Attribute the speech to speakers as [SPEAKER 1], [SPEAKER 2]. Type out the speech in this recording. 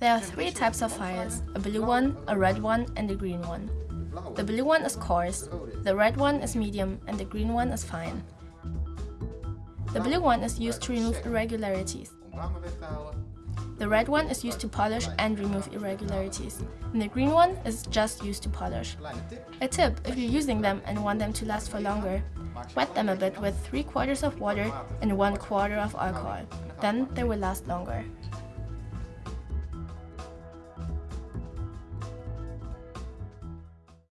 [SPEAKER 1] There are three types of files, a blue one, a red one and a green one. The blue one is coarse, the red one is medium and the green one is fine. The blue one is used to remove irregularities. The red one is used to polish and remove irregularities, and the green one is just used to polish. A tip, if you're using them and want them to last for longer, wet them a bit with 3 quarters of water and 1 quarter of alcohol, then they will last longer.